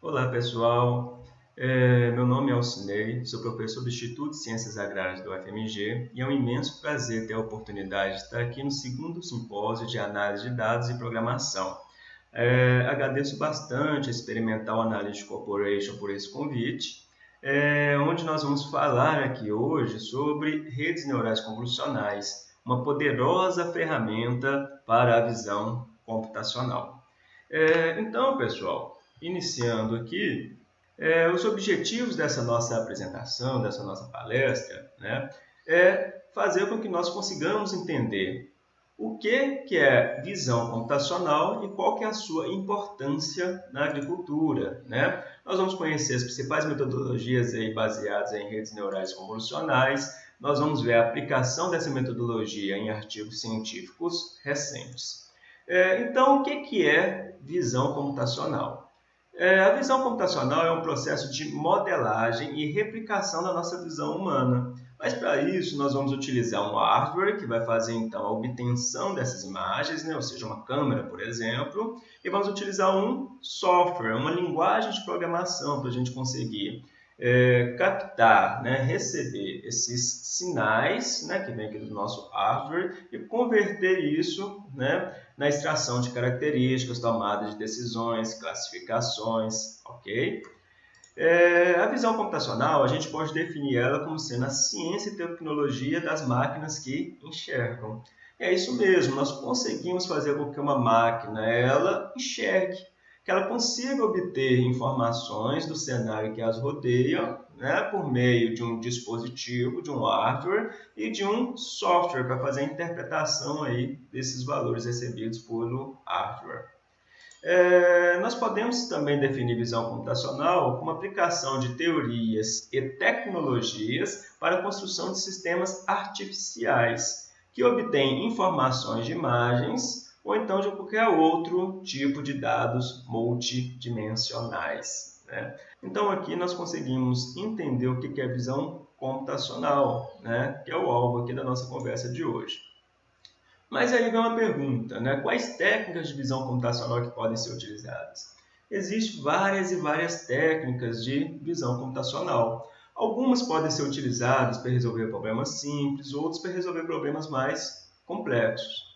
Olá pessoal, é, meu nome é Alcinei, sou professor do Instituto de Ciências Agrárias do UFMG e é um imenso prazer ter a oportunidade de estar aqui no segundo simpósio de análise de dados e programação. É, agradeço bastante a Experimental Analytics Corporation por esse convite, é, onde nós vamos falar aqui hoje sobre redes neurais convolucionais, uma poderosa ferramenta para a visão computacional. É, então, pessoal, iniciando aqui, é, os objetivos dessa nossa apresentação, dessa nossa palestra, né, é fazer com que nós consigamos entender o que, que é visão computacional e qual que é a sua importância na agricultura. Né? Nós vamos conhecer as principais metodologias aí baseadas em redes neurais convolucionais, nós vamos ver a aplicação dessa metodologia em artigos científicos recentes. É, então, o que, que é visão computacional? É, a visão computacional é um processo de modelagem e replicação da nossa visão humana. Mas para isso nós vamos utilizar um hardware que vai fazer então a obtenção dessas imagens, né? ou seja, uma câmera, por exemplo, e vamos utilizar um software, uma linguagem de programação para a gente conseguir é, captar, né, receber esses sinais né, que vem aqui do nosso hardware e converter isso né, na extração de características, tomada de decisões, classificações, ok? É, a visão computacional, a gente pode definir ela como sendo a ciência e tecnologia das máquinas que enxergam. E é isso mesmo, nós conseguimos fazer com que uma máquina ela enxergue, que ela consiga obter informações do cenário que as rodeia né, por meio de um dispositivo, de um hardware e de um software para fazer a interpretação aí desses valores recebidos pelo hardware. É, nós podemos também definir visão computacional como aplicação de teorias e tecnologias para a construção de sistemas artificiais que obtêm informações de imagens ou então de qualquer outro tipo de dados multidimensionais. Né? Então aqui nós conseguimos entender o que é visão computacional, né? que é o alvo aqui da nossa conversa de hoje. Mas aí vem uma pergunta, né? quais técnicas de visão computacional que podem ser utilizadas? Existem várias e várias técnicas de visão computacional. Algumas podem ser utilizadas para resolver problemas simples, outras para resolver problemas mais complexos.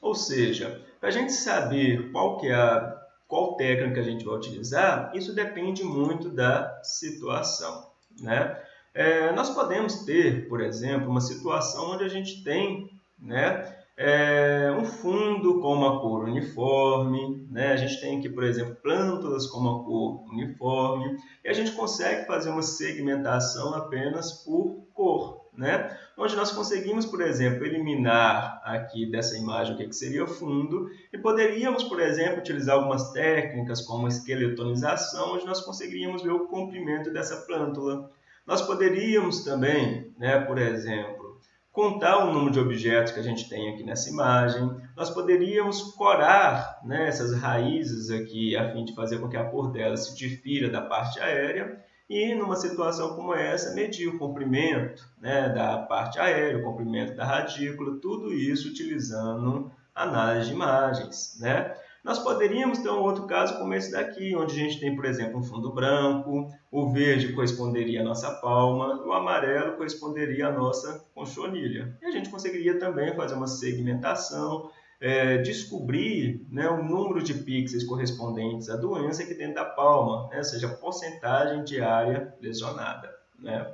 Ou seja, para a gente saber qual, que é a, qual técnica a gente vai utilizar, isso depende muito da situação. Né? É, nós podemos ter, por exemplo, uma situação onde a gente tem né, é, um fundo com uma cor uniforme, né? a gente tem aqui, por exemplo, plântulas com uma cor uniforme, e a gente consegue fazer uma segmentação apenas por cor né? onde nós conseguimos, por exemplo, eliminar aqui dessa imagem o que, seria o fundo e poderíamos, por exemplo, utilizar algumas técnicas como esqueletonização, onde nós conseguiríamos ver o comprimento dessa plântula. Nós poderíamos também, né, por exemplo, contar o número de objetos que a gente tem aqui nessa imagem. Nós poderíamos corar né, essas raízes aqui a fim de fazer com que a cor delas se difira da parte aérea e numa situação como essa, medir o comprimento né, da parte aérea, o comprimento da radícula, tudo isso utilizando análise de imagens. Né? Nós poderíamos ter um outro caso como esse daqui, onde a gente tem, por exemplo, um fundo branco, o verde corresponderia à nossa palma, o amarelo corresponderia à nossa conchonilha. E a gente conseguiria também fazer uma segmentação, é, descobrir né, o número de pixels correspondentes à doença aqui dentro da palma, né, ou seja, a porcentagem de área lesionada. Né.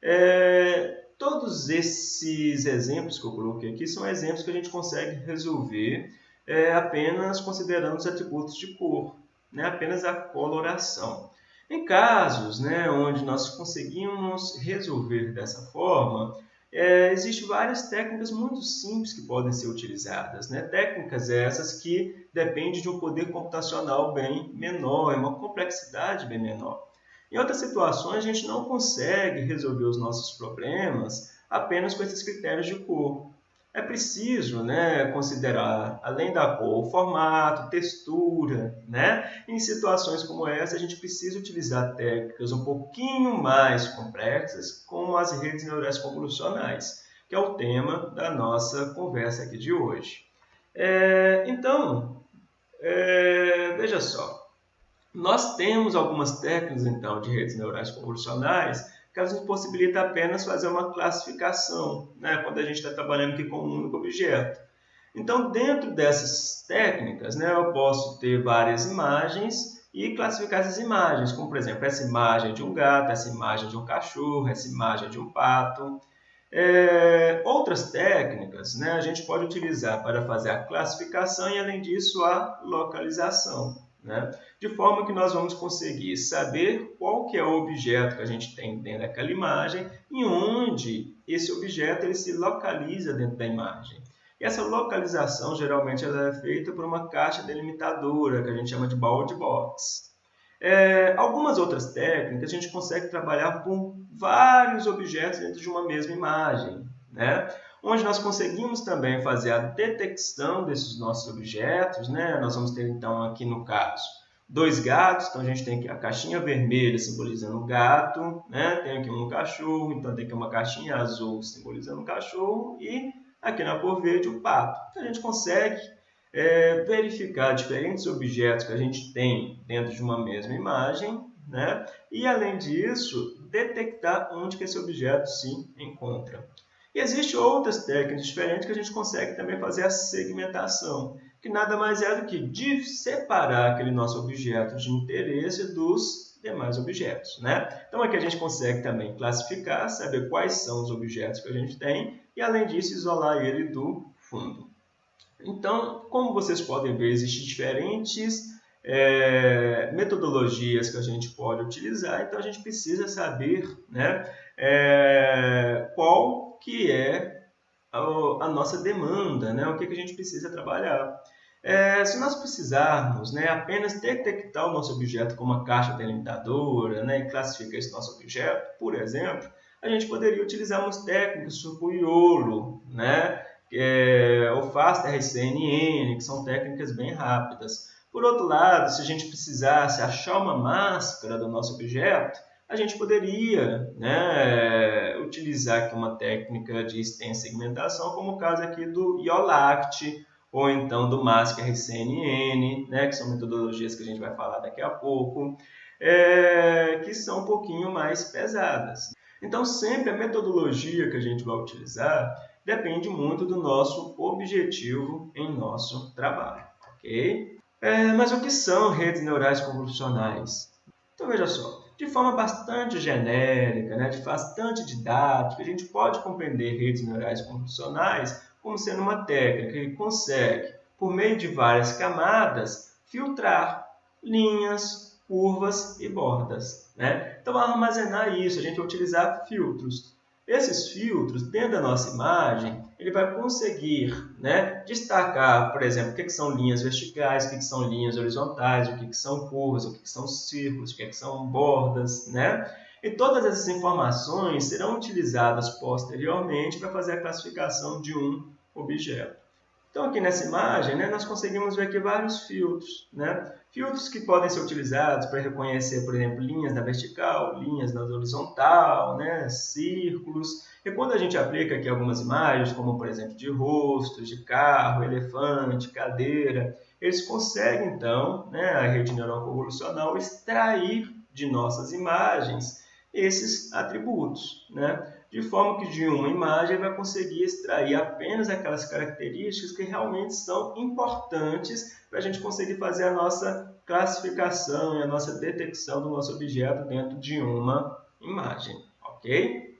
É, todos esses exemplos que eu coloquei aqui são exemplos que a gente consegue resolver é, apenas considerando os atributos de cor, né, apenas a coloração. Em casos né, onde nós conseguimos resolver dessa forma, é, Existem várias técnicas muito simples que podem ser utilizadas. Né? Técnicas essas que dependem de um poder computacional bem menor, uma complexidade bem menor. Em outras situações, a gente não consegue resolver os nossos problemas apenas com esses critérios de cor é preciso né, considerar, além da cor, o formato, textura. Né? Em situações como essa, a gente precisa utilizar técnicas um pouquinho mais complexas, como as redes neurais convolucionais, que é o tema da nossa conversa aqui de hoje. É, então, é, veja só, Nós temos algumas técnicas, então, de redes neurais convolucionais que elas nos possibilitam apenas fazer uma classificação, né, quando a gente está trabalhando aqui com um único objeto. Então, dentro dessas técnicas, né, eu posso ter várias imagens e classificar essas imagens, como, por exemplo, essa imagem de um gato, essa imagem de um cachorro, essa imagem de um pato. É, outras técnicas né, a gente pode utilizar para fazer a classificação e, além disso, a localização. Né? De forma que nós vamos conseguir saber qual que é o objeto que a gente tem dentro daquela imagem e onde esse objeto ele se localiza dentro da imagem. E essa localização geralmente ela é feita por uma caixa delimitadora, que a gente chama de bound box. É, algumas outras técnicas a gente consegue trabalhar com vários objetos dentro de uma mesma imagem, né? Onde nós conseguimos também fazer a detecção desses nossos objetos. Né? Nós vamos ter então aqui no caso dois gatos, então a gente tem aqui a caixinha vermelha simbolizando o gato, né? tem aqui um cachorro, então tem aqui uma caixinha azul simbolizando o cachorro e aqui na cor verde o pato. Então, a gente consegue é, verificar diferentes objetos que a gente tem dentro de uma mesma imagem, né? e além disso, detectar onde que esse objeto se encontra. E existem outras técnicas diferentes que a gente consegue também fazer a segmentação, que nada mais é do que separar aquele nosso objeto de interesse dos demais objetos. Né? Então aqui a gente consegue também classificar, saber quais são os objetos que a gente tem e, além disso, isolar ele do fundo. Então, como vocês podem ver, existem diferentes é, metodologias que a gente pode utilizar, então a gente precisa saber né, é, qual que é a, nossa demanda, né, o que, que a gente precisa trabalhar. É, se nós precisarmos né, apenas detectar o nosso objeto com uma caixa delimitadora né, e classificar esse nosso objeto, por exemplo, a gente poderia utilizar umas técnicas tipo o YOLO, né? É, o Fast RCNN, que são técnicas bem rápidas. Por outro lado, se a gente precisasse achar uma máscara do nosso objeto, a gente poderia né, utilizar aqui uma técnica de extensa segmentação, como o caso aqui do IOLACT, ou então do MASC RCNN, né, que são metodologias que a gente vai falar daqui a pouco, é, que são um pouquinho mais pesadas. Então, sempre a metodologia que a gente vai utilizar depende muito do nosso objetivo em nosso trabalho, ok? É, mas o que são redes neurais convolucionais? Então, veja só, de forma bastante genérica, né, de bastante didática, a gente pode compreender redes neurais convolucionais como sendo uma técnica que consegue, por meio de várias camadas, filtrar linhas, curvas e bordas. Né? Então, armazenar isso, a gente vai utilizar filtros. Esses filtros, dentro da nossa imagem, ele vai conseguir né, destacar, por exemplo, o que, que são linhas verticais, o que, que são linhas horizontais, o que, que são curvas, o que, que são círculos, o que, que são bordas. Né? E todas essas informações serão utilizadas posteriormente para fazer a classificação de um objeto. Então, aqui nessa imagem, né, nós conseguimos ver aqui vários filtros. Né? Filtros que podem ser utilizados para reconhecer, por exemplo, linhas na vertical, linhas na horizontal, né, círculos. E quando a gente aplica aqui algumas imagens, como por exemplo de rosto, de carro, elefante, cadeira, eles conseguem então, né, a rede neural convolucional, extrair de nossas imagens esses atributos. Né? De forma que de uma imagem vai conseguir extrair apenas aquelas características que realmente são importantes para a gente conseguir fazer a nossa classificação e a nossa detecção do nosso objeto dentro de uma imagem, ok?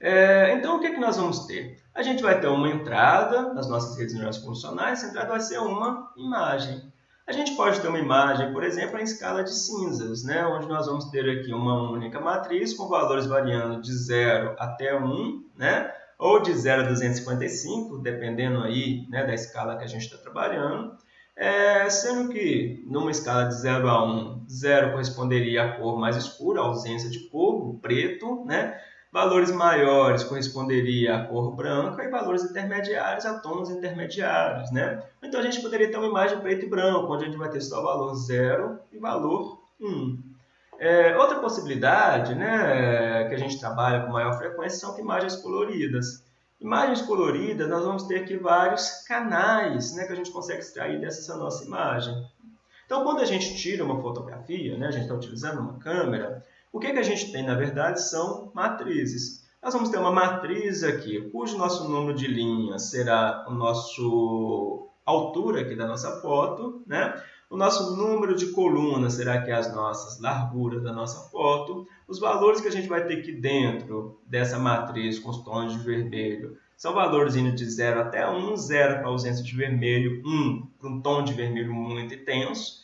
É, então, o que, é que nós vamos ter? A gente vai ter uma entrada nas nossas redes neurais funcionais, essa entrada vai ser uma imagem. A gente pode ter uma imagem, por exemplo, em escala de cinzas, né? onde nós vamos ter aqui uma única matriz com valores variando de 0 até 1, né? ou de 0 a 255, dependendo aí, né, da escala que a gente está trabalhando. É, sendo que numa escala de 0 a 1, 0 corresponderia à cor mais escura, ausência de cor, preto, né? Valores maiores corresponderia à cor branca e valores intermediários a tons intermediários, né? Então a gente poderia ter uma imagem preto e branco, onde a gente vai ter só valor 0 e valor 1. É, outra possibilidade, né, que a gente trabalha com maior frequência são imagens coloridas. Imagens coloridas, nós vamos ter aqui vários canais né, que a gente consegue extrair dessa nossa imagem. Então, quando a gente tira uma fotografia, né, a gente está utilizando uma câmera, o que, que a gente tem, na verdade, são matrizes. Nós vamos ter uma matriz aqui, cujo nosso número de linhas será o nosso altura aqui da nossa foto, né? O nosso número de colunas será que as nossas larguras da nossa foto. Os valores que a gente vai ter aqui dentro dessa matriz com os tons de vermelho são valores indo de 0 até 1, 0 para ausência de vermelho, 1 para um tom de vermelho muito intenso.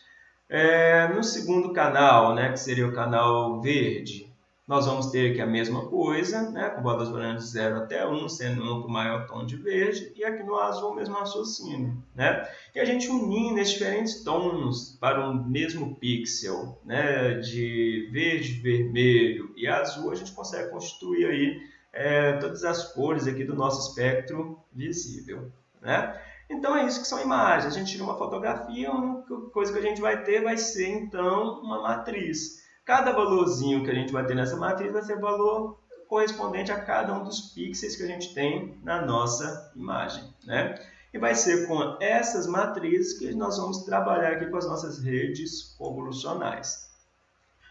É, no segundo canal, né, que seria o canal verde, nós vamos ter aqui a mesma coisa, né, com valores variando de 0 até 1, sendo 1 para o maior tom de verde, e aqui no azul o mesmo raciocínio. Né? E a gente unindo esses diferentes tons para um mesmo pixel, né, de verde, vermelho e azul, a gente consegue constituir aí, é, todas as cores aqui do nosso espectro visível. Né? Então é isso que são imagens. A gente tira uma fotografia, a única coisa que a gente vai ter vai ser então uma matriz. Cada valorzinho que a gente vai ter nessa matriz vai ser valor correspondente a cada um dos pixels que a gente tem na nossa imagem. Né? E vai ser com essas matrizes que nós vamos trabalhar aqui com as nossas redes convolucionais.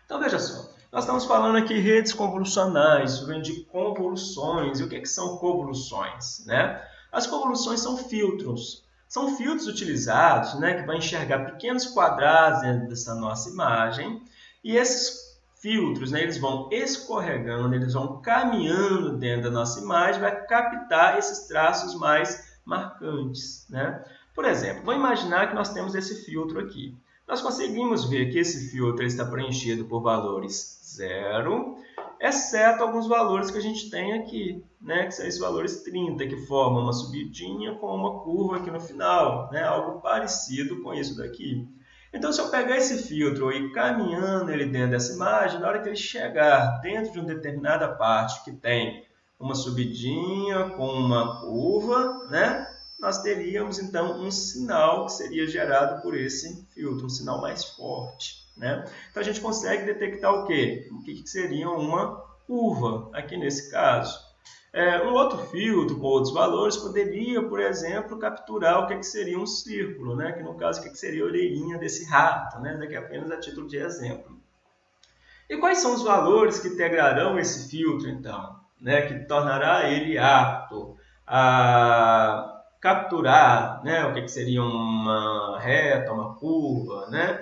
Então veja só, nós estamos falando aqui redes convolucionais, vem de convoluções. E o que, que são convoluções? Né? As convoluções são filtros. São filtros utilizados né, que vão enxergar pequenos quadrados dentro dessa nossa imagem e esses filtros, né, eles vão escorregando, eles vão caminhando dentro da nossa imagem, vai captar esses traços mais marcantes. Né? Por exemplo, vamos imaginar que nós temos esse filtro aqui. Nós conseguimos ver que esse filtro está preenchido por valores zero, exceto alguns valores que a gente tem aqui, né? que são esses valores 30, que formam uma subidinha com uma curva aqui no final, né? algo parecido com isso daqui. Então, se eu pegar esse filtro e caminhando ele dentro dessa imagem, na hora que ele chegar dentro de uma determinada parte que tem uma subidinha com uma curva, né? nós teríamos então um sinal que seria gerado por esse filtro, um sinal mais forte. Né? Então a gente consegue detectar o quê? O que seria uma curva aqui nesse caso. É, um outro filtro com outros valores poderia, por exemplo, capturar o que, que seria um círculo, né? que no caso o que, que seria a orelhinha desse rato, né? daqui apenas a título de exemplo. E quais são os valores que integrarão esse filtro, então, né? que tornará ele apto a capturar né? o que, que seria uma reta, uma curva, né?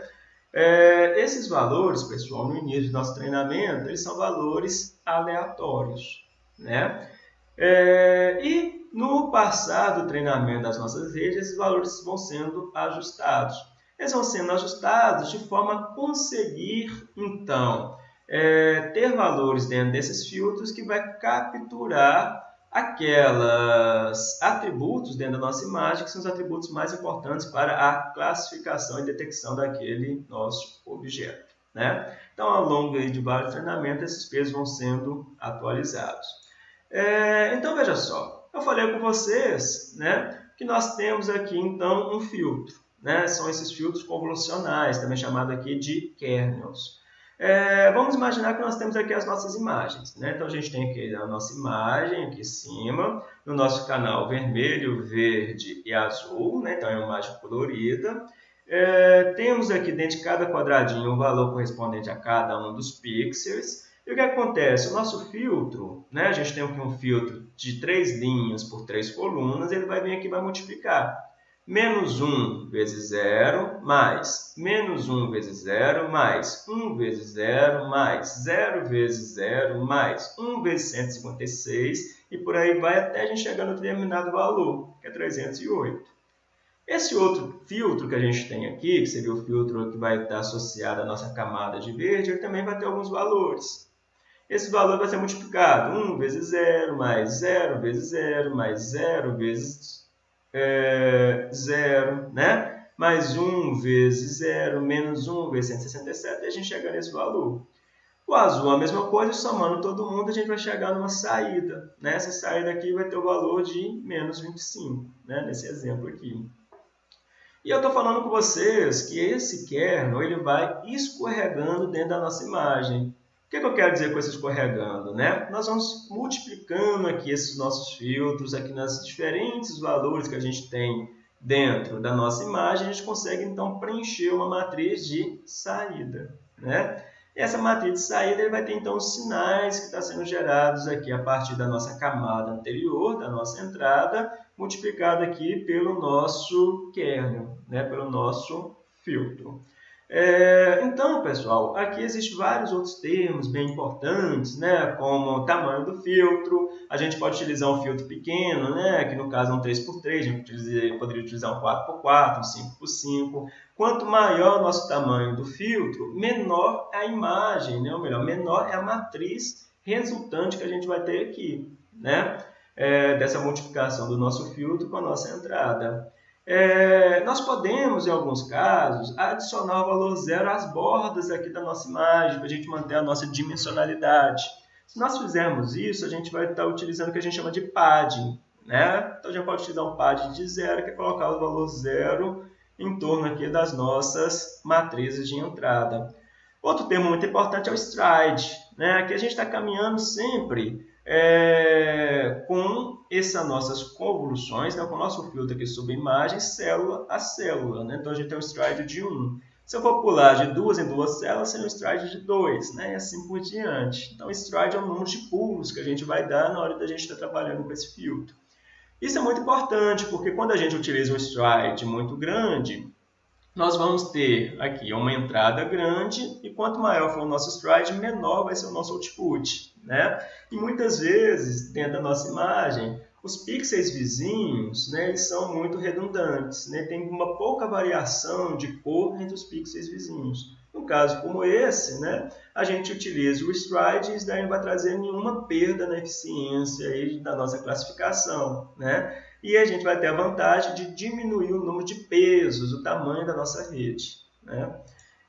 É, esses valores, pessoal, no início do nosso treinamento, eles são valores aleatórios, né? É, e no passar do treinamento das nossas redes, esses valores vão sendo ajustados. Eles vão sendo ajustados de forma a conseguir, então, é, ter valores dentro desses filtros que vai capturar aquelas atributos dentro da nossa imagem que são os atributos mais importantes para a classificação e detecção daquele nosso objeto. Né? Então, ao longo de vários treinamentos, esses pesos vão sendo atualizados. É, então, veja só, eu falei com vocês né, que nós temos aqui, então, um filtro. Né? São esses filtros convolucionais, também chamado aqui de kernels. É, vamos imaginar que nós temos aqui as nossas imagens. Né? Então, a gente tem aqui a nossa imagem aqui em cima, no nosso canal vermelho, verde e azul, né? então é uma imagem colorida. É, temos aqui dentro de cada quadradinho o valor correspondente a cada um dos pixels. E o que acontece? O nosso filtro, né? a gente tem aqui um filtro de três linhas por três colunas, ele vai vir aqui e vai multiplicar. Menos 1 vezes 0, mais. Menos 1 vezes 0, mais. 1 vezes 0, mais. 0 vezes 0, mais. 1 vezes 156, e por aí vai até a gente chegar no determinado valor, que é 308. Esse outro filtro que a gente tem aqui, que seria o filtro que vai estar associado à nossa camada de verde, ele também vai ter alguns valores. Esse valor vai ser multiplicado. 1 vezes 0, mais 0 vezes 0, mais 0 vezes é, 0, né? mais 1 vezes 0, menos 1 vezes 167, e a gente chega nesse valor. O azul a mesma coisa, somando todo mundo, a gente vai chegar numa saída. Né? Essa saída aqui vai ter o valor de menos 25, né? nesse exemplo aqui. E eu estou falando com vocês que esse kernel ele vai escorregando dentro da nossa imagem que, que eu quero dizer com esse escorregando? Né? Nós vamos multiplicando aqui esses nossos filtros, aqui nas diferentes valores que a gente tem dentro da nossa imagem, a gente consegue então preencher uma matriz de saída. Né? E essa matriz de saída ele vai ter então os sinais que estão sendo gerados aqui a partir da nossa camada anterior, da nossa entrada, multiplicado aqui pelo nosso kernel, né? pelo nosso filtro. É, então, pessoal, aqui existem vários outros termos bem importantes, né, como o tamanho do filtro. A gente pode utilizar um filtro pequeno, né, que no caso é um 3x3, a gente poderia utilizar um 4x4, um 5x5. Quanto maior o nosso tamanho do filtro, menor é a imagem, né, ou melhor, menor é a matriz resultante que a gente vai ter aqui, né, é, dessa multiplicação do nosso filtro com a nossa entrada. É, nós podemos, em alguns casos, adicionar o valor zero às bordas aqui da nossa imagem, para a gente manter a nossa dimensionalidade. Se nós fizermos isso, a gente vai estar utilizando o que a gente chama de padding. Né? Então, gente pode utilizar um padding de zero, que é colocar o valor zero em torno aqui das nossas matrizes de entrada. Outro termo muito importante é o stride. Né? Aqui a gente está caminhando sempre é, com essas nossas convoluções, né, com o nosso filtro aqui sobre imagem, célula a célula. Né? Então, a gente tem um stride de 1. Se eu for pular de duas em duas células, seria um stride de 2, né? e assim por diante. Então, stride é o número de pulos que a gente vai dar na hora da gente estar trabalhando com esse filtro. Isso é muito importante, porque quando a gente utiliza um stride muito grande, nós vamos ter aqui uma entrada grande e quanto maior for o nosso stride, menor vai ser o nosso output. Né? E muitas vezes, dentro da nossa imagem, os pixels vizinhos né, eles são muito redundantes, né? tem uma pouca variação de cor entre os pixels vizinhos. No caso como esse, né, a gente utiliza o stride e isso daí não vai trazer nenhuma perda na eficiência aí da nossa classificação. Né? E a gente vai ter a vantagem de diminuir o número de pesos, o tamanho da nossa rede. Né?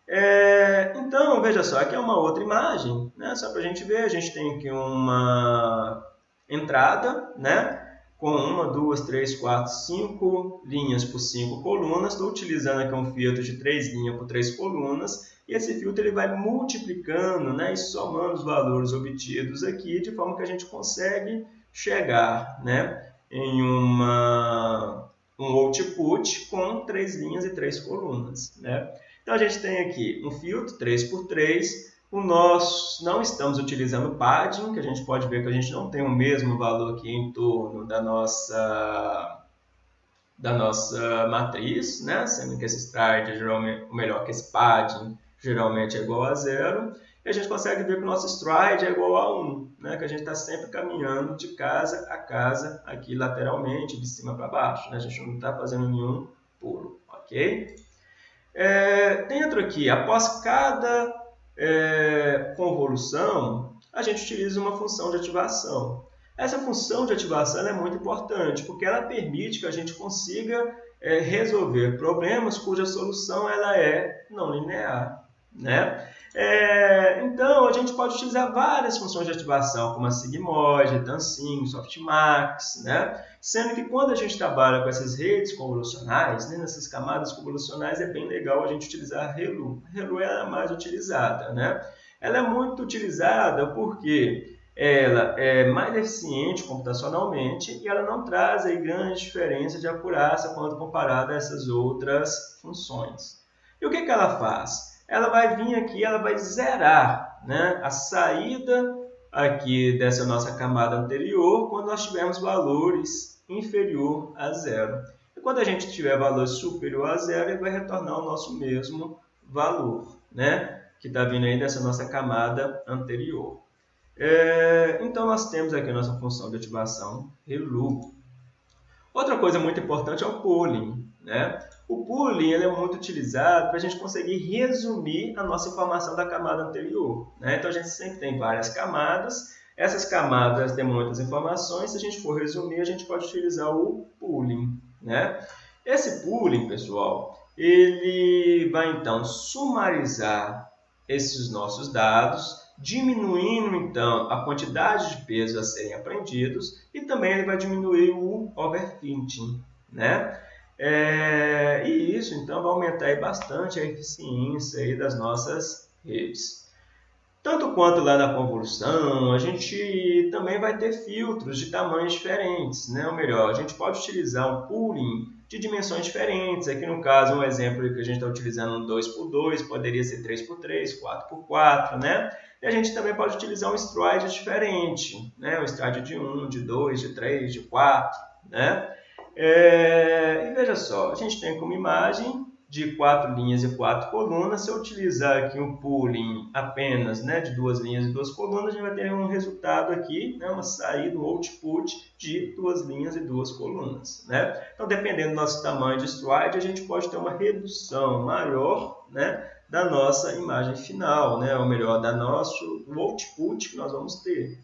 É, então, veja só, aqui é uma outra imagem, né? só para a gente ver, a gente tem aqui uma entrada, né? com uma, duas, três, quatro, cinco linhas por cinco colunas. Estou utilizando aqui um filtro de três linhas por três colunas. E esse filtro ele vai multiplicando né, e somando os valores obtidos aqui, de forma que a gente consegue chegar né, em uma, um output com três linhas e três colunas. Né? Então, a gente tem aqui um filtro 3x3, o nosso, não estamos utilizando padding, que a gente pode ver que a gente não tem o mesmo valor aqui em torno da nossa, da nossa matriz, né? sendo que esse stride, geralmente, ou melhor, que esse padding geralmente é igual a zero e a gente consegue ver que o nosso stride é igual a 1, né? que a gente está sempre caminhando de casa a casa, aqui lateralmente, de cima para baixo. Né? A gente não está fazendo nenhum pulo, ok? É, dentro aqui, após cada é, convolução, a gente utiliza uma função de ativação. Essa função de ativação é muito importante, porque ela permite que a gente consiga é, resolver problemas cuja solução ela é não linear. Né? É, então, a gente pode utilizar várias funções de ativação, como a Sigmoid, Dancing, Softmax, né? sendo que quando a gente trabalha com essas redes convolucionais, né, nessas camadas convolucionais, é bem legal a gente utilizar a ReLU. A ReLU é a mais utilizada. Né? Ela é muito utilizada porque ela é mais eficiente computacionalmente e ela não traz aí grande diferença de acurácia quando comparada a essas outras funções. E o que, que ela faz? Ela vai vir aqui, ela vai zerar né, a saída aqui dessa nossa camada anterior quando nós tivermos valores inferior a zero. E quando a gente tiver valor superior a zero, ele vai retornar o nosso mesmo valor, né, que está vindo aí dessa nossa camada anterior. É, então, nós temos aqui a nossa função de ativação ReLU. Outra coisa muito importante é o pooling. Né? O pooling ele é muito utilizado para a gente conseguir resumir a nossa informação da camada anterior. Né? Então, a gente sempre tem várias camadas. Essas camadas têm muitas informações. Se a gente for resumir, a gente pode utilizar o pooling. Né? Esse pooling, pessoal, ele vai, então, sumarizar esses nossos dados, diminuindo, então, a quantidade de pesos a serem aprendidos e também ele vai diminuir o overfitting. Né? É, e isso, então, vai aumentar bastante a eficiência das nossas redes. Tanto quanto lá na convolução, a gente também vai ter filtros de tamanhos diferentes, né? ou melhor, a gente pode utilizar um pooling de dimensões diferentes. Aqui no caso, um exemplo que a gente está utilizando um 2x2, poderia ser 3x3, 4x4, né? E a gente também pode utilizar um stride diferente, né? um stride de 1, de 2, de 3, de 4, né? É... E veja só, a gente tem como imagem de quatro linhas e quatro colunas. Se eu utilizar aqui um pooling apenas né, de duas linhas e duas colunas, a gente vai ter um resultado aqui, né, uma saída, um output de duas linhas e duas colunas. Né? Então, dependendo do nosso tamanho de slide, a gente pode ter uma redução maior né, da nossa imagem final, né, ou melhor, da nosso o output que nós vamos ter.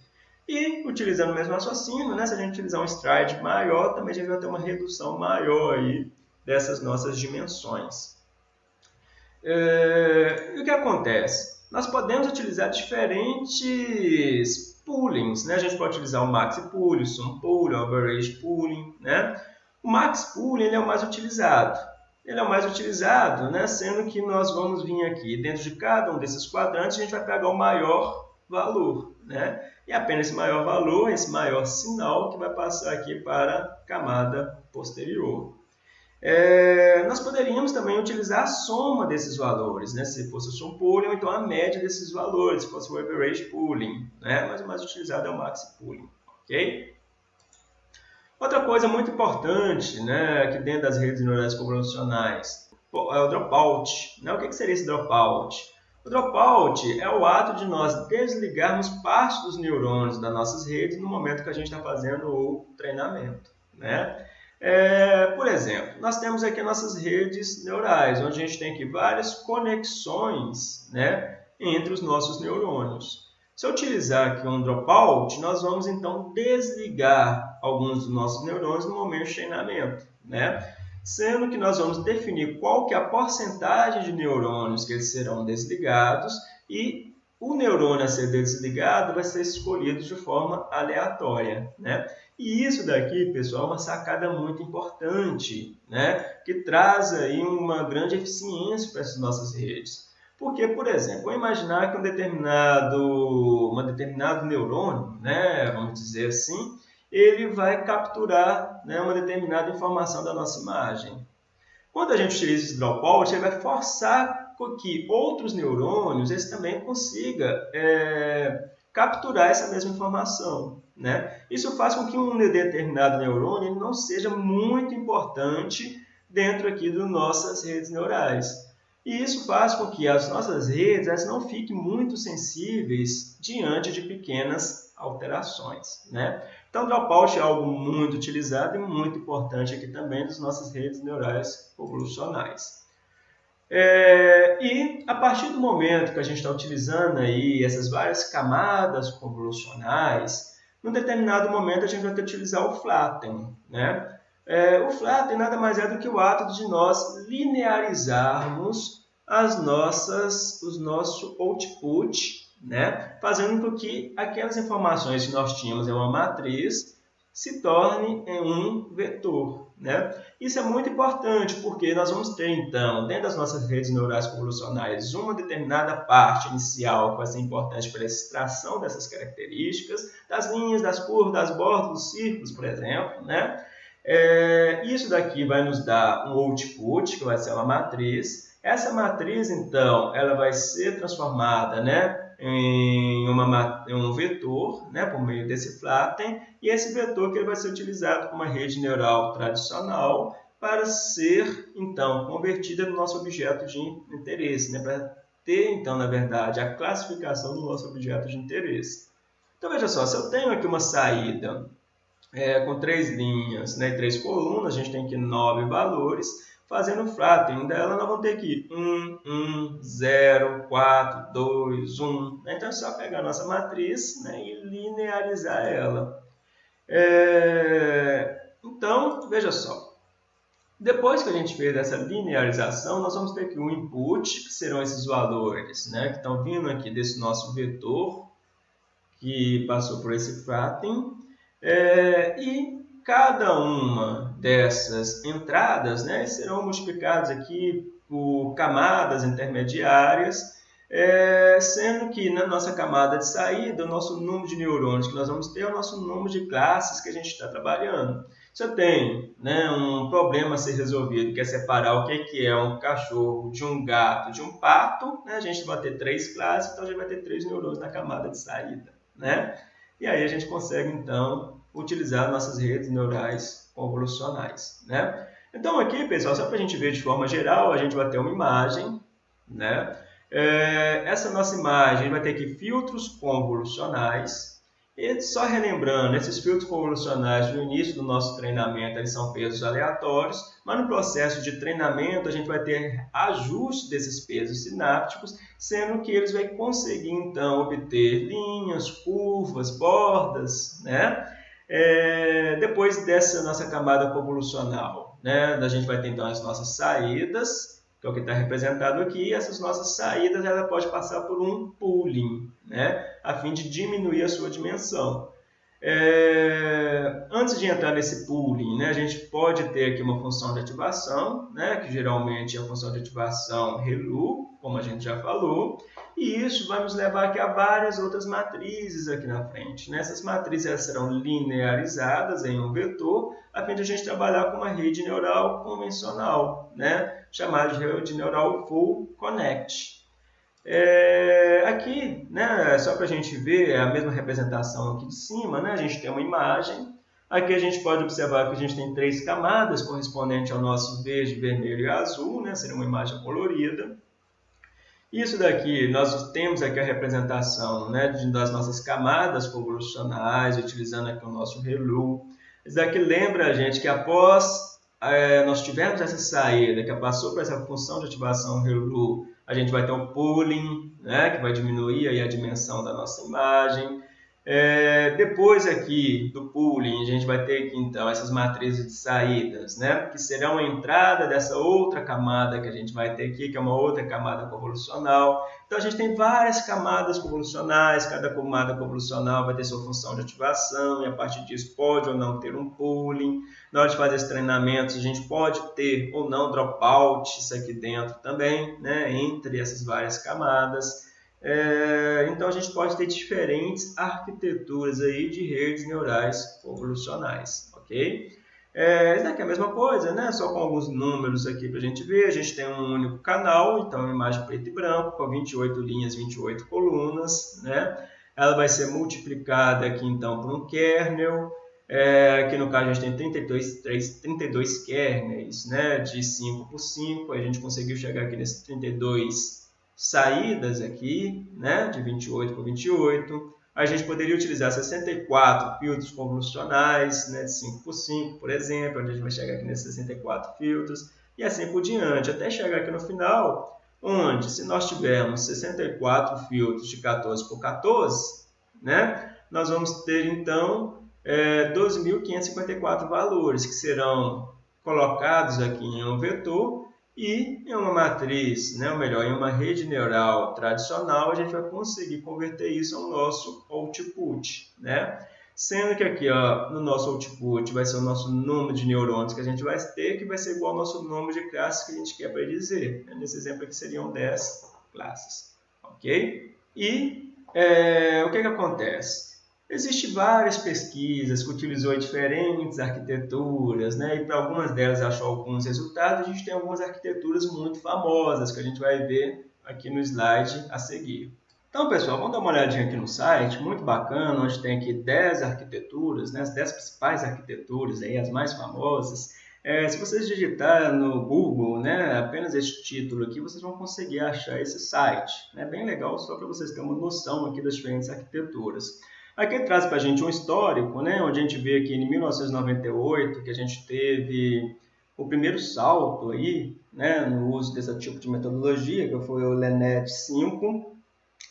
E, utilizando o mesmo raciocínio, né, se a gente utilizar um stride maior, também a gente vai ter uma redução maior aí dessas nossas dimensões. É, e o que acontece? Nós podemos utilizar diferentes poolings. Né? A gente pode utilizar o maxi pooling, o sum pooling, o average pooling. Né? O max pooling ele é o mais utilizado. Ele é o mais utilizado, né? sendo que nós vamos vir aqui dentro de cada um desses quadrantes, a gente vai pegar o maior valor. Né? E apenas esse maior valor, esse maior sinal que vai passar aqui para a camada posterior. É, nós poderíamos também utilizar a soma desses valores, né? se fosse o sum pooling, ou então a média desses valores, se fosse o average pooling, né? mas o mais utilizado é o maxi pooling. ok? Outra coisa muito importante né, aqui dentro das redes neurais convolucionais é o dropout. Né? O que seria esse dropout? O dropout é o ato de nós desligarmos parte dos neurônios das nossas redes no momento que a gente está fazendo o treinamento. Né? É, por exemplo, nós temos aqui nossas redes neurais, onde a gente tem aqui várias conexões né, entre os nossos neurônios. Se eu utilizar aqui um dropout, nós vamos então desligar alguns dos nossos neurônios no momento de treinamento, né? Sendo que nós vamos definir qual que é a porcentagem de neurônios que eles serão desligados e o neurônio a ser desligado vai ser escolhido de forma aleatória, né? E isso daqui, pessoal, é uma sacada muito importante, né? que traz aí uma grande eficiência para essas nossas redes. Porque, por exemplo, vamos imaginar que um determinado, uma determinado neurônio, né, vamos dizer assim, ele vai capturar né, uma determinada informação da nossa imagem. Quando a gente utiliza esse dropout, ele vai forçar que outros neurônios eles também consigam é, capturar essa mesma informação. Né? Isso faz com que um determinado neurônio não seja muito importante dentro aqui das nossas redes neurais. E isso faz com que as nossas redes elas não fiquem muito sensíveis diante de pequenas alterações. Né? Então, dropout é algo muito utilizado e muito importante aqui também nas nossas redes neurais convolucionais. É, e a partir do momento que a gente está utilizando aí essas várias camadas convolucionais, num determinado momento, a gente vai ter que utilizar o flatten. Né? É, o flatten nada mais é do que o ato de nós linearizarmos as nossas, os nosso output, né? fazendo com que aquelas informações que nós tínhamos em uma matriz se torne em um vetor. Né? Isso é muito importante porque nós vamos ter, então, dentro das nossas redes neurais convolucionais, uma determinada parte inicial que vai ser importante para a extração dessas características, das linhas, das curvas, das bordas, dos círculos, por exemplo. Né? É, isso daqui vai nos dar um output, que vai ser uma matriz. Essa matriz, então, ela vai ser transformada né, em, uma, em um vetor, né, por meio desse flatten, e esse vetor que ele vai ser utilizado como uma rede neural tradicional para ser, então, convertida no nosso objeto de interesse, né, para ter, então, na verdade, a classificação do nosso objeto de interesse. Então, veja só, se eu tenho aqui uma saída é, com três linhas né, e três colunas, a gente tem aqui nove valores, fazendo flatten dela, nós vamos ter aqui 1, 1, 0, 4, 2, 1. Então é só pegar a nossa matriz né, e linearizar ela. É... Então, veja só. Depois que a gente fez essa linearização, nós vamos ter aqui um input, que serão esses valores né, que estão vindo aqui desse nosso vetor, que passou por esse flatten. É... E cada uma dessas entradas né, serão multiplicadas aqui por camadas intermediárias, é, sendo que na nossa camada de saída, o nosso número de neurônios que nós vamos ter é o nosso número de classes que a gente está trabalhando. Você tem né, um problema a ser resolvido, que é separar o que é um cachorro de um gato de um pato. Né? A gente vai ter três classes, então a gente vai ter três neurônios na camada de saída. Né? E aí a gente consegue, então, utilizar nossas redes neurais convolucionais. Né? Então aqui, pessoal, só para a gente ver de forma geral, a gente vai ter uma imagem. Né? É, essa nossa imagem vai ter aqui filtros convolucionais. E só relembrando, esses filtros convolucionais no início do nosso treinamento eles são pesos aleatórios, mas no processo de treinamento a gente vai ter ajuste desses pesos sinápticos, sendo que eles vão conseguir então obter linhas, curvas, bordas, né? É, depois dessa nossa camada convolucional, né? A gente vai ter então as nossas saídas, que é o que está representado aqui, essas nossas saídas ela pode passar por um pooling, né? a fim de diminuir a sua dimensão. É... Antes de entrar nesse pooling, né, a gente pode ter aqui uma função de ativação, né, que geralmente é a função de ativação ReLU, como a gente já falou, e isso vai nos levar aqui a várias outras matrizes aqui na frente. Né? Essas matrizes serão linearizadas em um vetor, a fim de a gente trabalhar com uma rede neural convencional, né? chamada de rede neural Full Connect. É, aqui, né, só para a gente ver a mesma representação aqui de cima, né, a gente tem uma imagem. Aqui a gente pode observar que a gente tem três camadas correspondentes ao nosso verde, vermelho e azul, né, seria uma imagem colorida. Isso daqui, nós temos aqui a representação né, das nossas camadas convolucionais, utilizando aqui o nosso ReLU. Isso daqui lembra a gente que após é, nós tivermos essa saída, que passou por essa função de ativação ReLU, a gente vai ter um pooling, né, que vai diminuir aí a dimensão da nossa imagem. É, depois aqui do pooling, a gente vai ter aqui então essas matrizes de saídas, né? que serão a entrada dessa outra camada que a gente vai ter aqui, que é uma outra camada convolucional. Então a gente tem várias camadas convolucionais, cada camada convolucional vai ter sua função de ativação e a partir disso pode ou não ter um pooling. Na hora de fazer esse treinamento, a gente pode ter ou não dropouts aqui dentro também, né? entre essas várias camadas. É, então a gente pode ter diferentes arquiteturas aí de redes neurais convolucionais, ok? É, isso é a mesma coisa, né? Só com alguns números aqui para a gente ver. A gente tem um único canal, então uma imagem preto e branco, com 28 linhas, 28 colunas, né? Ela vai ser multiplicada aqui então por um kernel, é, aqui no caso a gente tem 32, 3, 32 kernels, né? De 5 por 5, a gente conseguiu chegar aqui nesses 32 saídas aqui, né, de 28 por 28. A gente poderia utilizar 64 filtros convolucionais, né, de 5 por 5, por exemplo, onde a gente vai chegar aqui nesses 64 filtros, e assim por diante, até chegar aqui no final, onde se nós tivermos 64 filtros de 14 por 14, né, nós vamos ter então é, 12.554 valores que serão colocados aqui em um vetor e em uma matriz, né, ou melhor, em uma rede neural tradicional, a gente vai conseguir converter isso ao nosso output. Né? Sendo que aqui ó, no nosso output vai ser o nosso número de neurônios que a gente vai ter, que vai ser igual ao nosso número de classes que a gente quer predizer. Nesse exemplo aqui seriam 10 classes. Ok? E é, o que, que acontece? Existem várias pesquisas que utilizou diferentes arquiteturas, né? e para algumas delas achou alguns resultados. A gente tem algumas arquiteturas muito famosas que a gente vai ver aqui no slide a seguir. Então, pessoal, vamos dar uma olhadinha aqui no site, muito bacana, onde tem aqui 10 arquiteturas, né? as 10 principais arquiteturas, aí, as mais famosas. É, se vocês digitar no Google né, apenas esse título aqui, vocês vão conseguir achar esse site. É bem legal, só para vocês terem uma noção aqui das diferentes arquiteturas. Aqui traz para a gente um histórico, né, onde a gente vê que em 1998 que a gente teve o primeiro salto aí, né, no uso desse tipo de metodologia, que foi o LENET 5.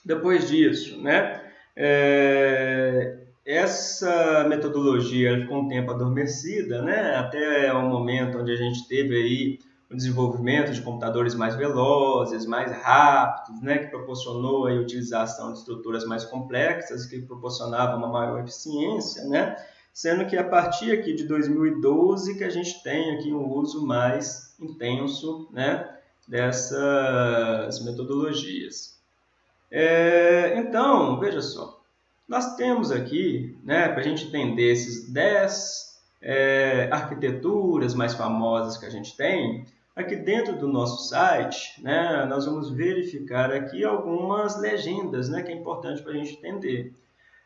Depois disso, né, é, essa metodologia ficou um tempo adormecida, né, até o momento onde a gente teve aí o desenvolvimento de computadores mais velozes, mais rápidos, né, que proporcionou a utilização de estruturas mais complexas, que proporcionava uma maior eficiência, né, sendo que a partir aqui de 2012 que a gente tem aqui um uso mais intenso né, dessas metodologias. É, então, veja só, nós temos aqui, né, para a gente entender esses 10 é, arquiteturas mais famosas que a gente tem, aqui dentro do nosso site, né, nós vamos verificar aqui algumas legendas, né, que é importante para a gente entender.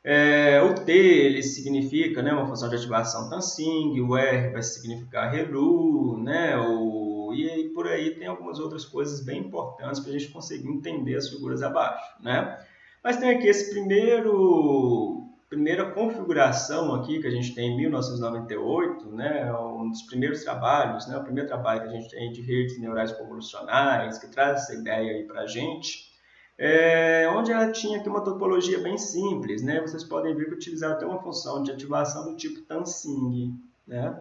É, o T ele significa né, uma função de ativação Tansing, o R vai significar ReLU, né, o, e aí por aí tem algumas outras coisas bem importantes para a gente conseguir entender as figuras abaixo. Né? Mas tem aqui esse primeiro primeira configuração aqui que a gente tem em 1998, né, um dos primeiros trabalhos, né, o primeiro trabalho que a gente tem de redes neurais convolucionais, que traz essa ideia aí para a gente, é, onde ela tinha aqui uma topologia bem simples, né, vocês podem ver que utilizaram até uma função de ativação do tipo Tansing, né,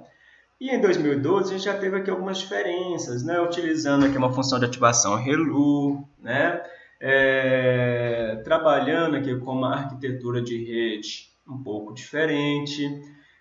e em 2012 a gente já teve aqui algumas diferenças, né, utilizando aqui uma função de ativação ReLU, né, é, trabalhando aqui com uma arquitetura de rede um pouco diferente.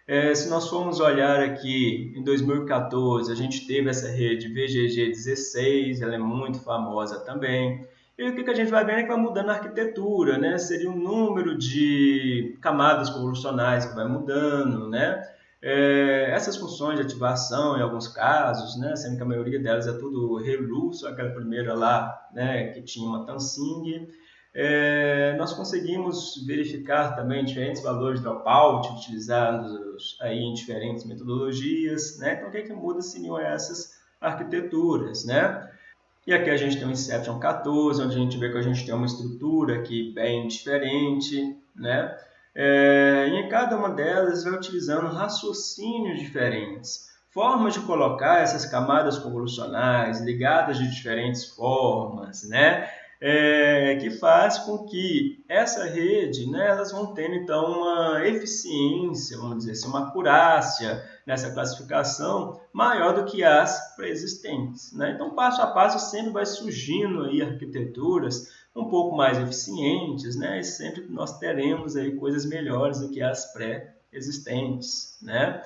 É, se nós formos olhar aqui, em 2014 a gente teve essa rede VGG16, ela é muito famosa também. E o que, a gente vai vendo é que vai mudando a arquitetura, né? Seria um número de camadas convolucionais que vai mudando, né? É, essas funções de ativação, em alguns casos, né, sendo que a maioria delas é tudo ReLU, só aquela primeira lá né, que tinha uma Tansing, é, nós conseguimos verificar também diferentes valores de dropout utilizados aí em diferentes metodologias. Né? Então, o que, é que muda seriam essas arquiteturas? Né? E aqui a gente tem o Inception 14, onde a gente vê que a gente tem uma estrutura aqui bem diferente, né? É, e em cada uma delas vai utilizando raciocínios diferentes, formas de colocar essas camadas convolucionais ligadas de diferentes formas, né? É, que faz com que essa rede, né, elas vão tendo então uma eficiência, vamos dizer assim, uma acurácia nessa classificação maior do que as pré-existentes. Né? Então, passo a passo, sempre vai surgindo aí arquiteturas um pouco mais eficientes, né? E sempre nós teremos aí coisas melhores do que as pré-existentes, né?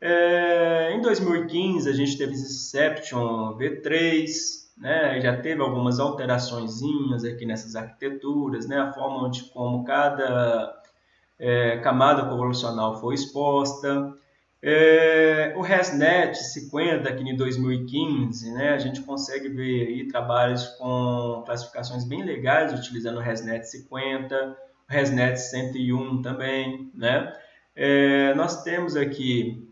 É, em 2015 a gente teve Inception V3, né? Já teve algumas alterações aqui nessas arquiteturas, né? A forma de como cada é, camada convolucional foi exposta. É, o ResNet 50, aqui em 2015, né, a gente consegue ver aí trabalhos com classificações bem legais utilizando o ResNet 50, o ResNet 101 também. Né? É, nós temos aqui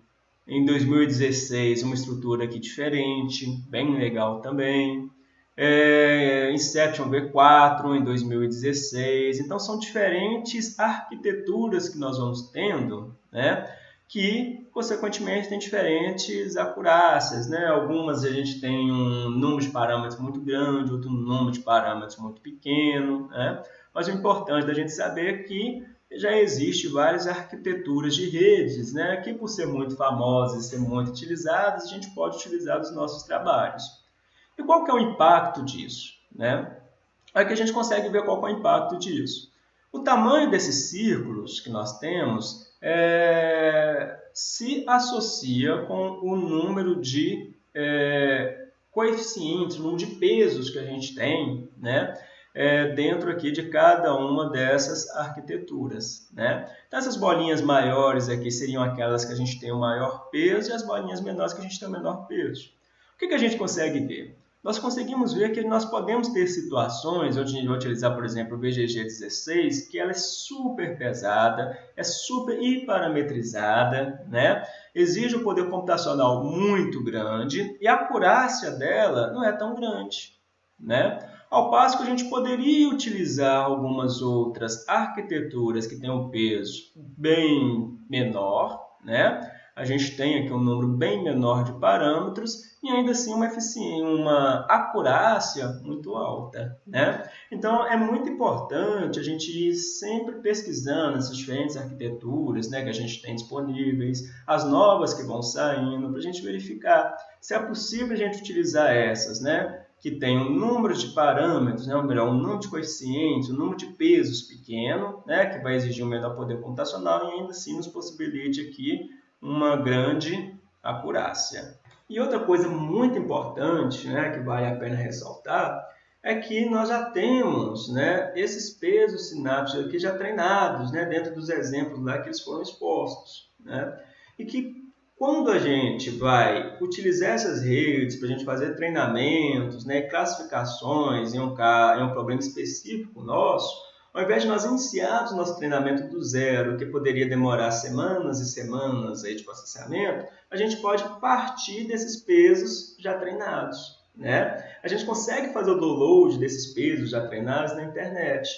em 2016 uma estrutura aqui diferente, bem legal também. É, Inception V4 em 2016. Então são diferentes arquiteturas que nós vamos tendo, né? Que, consequentemente, tem diferentes acurácias. Né? Algumas a gente tem um número de parâmetros muito grande, outro número de parâmetros muito pequeno. Né? Mas o importante da gente saber é que já existe várias arquiteturas de redes, né? que por ser muito famosas e ser muito utilizadas, a gente pode utilizar nos nossos trabalhos. E qual que é o impacto disso? Né? Aqui a gente consegue ver qual é o impacto disso. O tamanho desses círculos que nós temos é, se associa com o número de é, coeficientes, número de pesos que a gente tem, né? É, dentro aqui de cada uma dessas arquiteturas. Né? Então, essas bolinhas maiores aqui seriam aquelas que a gente tem o maior peso e as bolinhas menores que a gente tem o menor peso. O que, que a gente consegue ver? Nós conseguimos ver que nós podemos ter situações, onde a gente vai utilizar, por exemplo, o BGG16, que ela é super pesada, é super parametrizada, né? exige um poder computacional muito grande e a acurácia dela não é tão grande. Né? Ao passo que a gente poderia utilizar algumas outras arquiteturas que têm um peso bem menor, né? A gente tem aqui um número bem menor de parâmetros e ainda assim uma eficiência, uma acurácia muito alta, né? Então é muito importante a gente ir sempre pesquisando essas diferentes arquiteturas, né, que a gente tem disponíveis, as novas que vão saindo, para a gente verificar se é possível a gente utilizar essas, né? Que tem um número de parâmetros, né, ou melhor, um número de coeficientes, um número de pesos pequeno, né, que vai exigir um menor poder computacional e ainda assim nos possibilite aqui uma grande acurácia. E outra coisa muito importante, né, que vale a pena ressaltar, é que nós já temos né, esses pesos sinápticos aqui já treinados né, dentro dos exemplos lá que eles foram expostos. Né, e que Quando a gente vai utilizar essas redes para a gente fazer treinamentos, né, classificações em um, em um problema específico nosso, ao invés de nós iniciarmos nosso treinamento do zero, que poderia demorar semanas e semanas aí de processamento, a gente pode partir desses pesos já treinados. Né? A gente consegue fazer o download desses pesos já treinados na internet.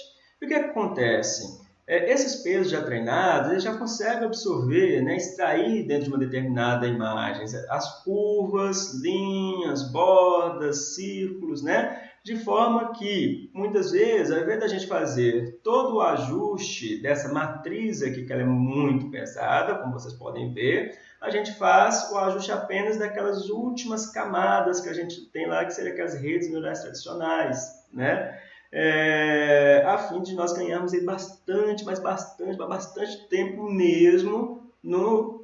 E o que, é acontece? É, esses pesos já treinados, já consegue absorver, né, extrair dentro de uma determinada imagem as curvas, linhas, bordas, círculos, né? De forma que, muitas vezes, ao invés da gente fazer todo o ajuste dessa matriz aqui, que ela é muito pesada, como vocês podem ver, a gente faz o ajuste apenas daquelas últimas camadas que a gente tem lá, que seriam aquelas redes neurais tradicionais, né? é, a fim de nós ganharmos aí bastante, mas bastante, bastante tempo mesmo no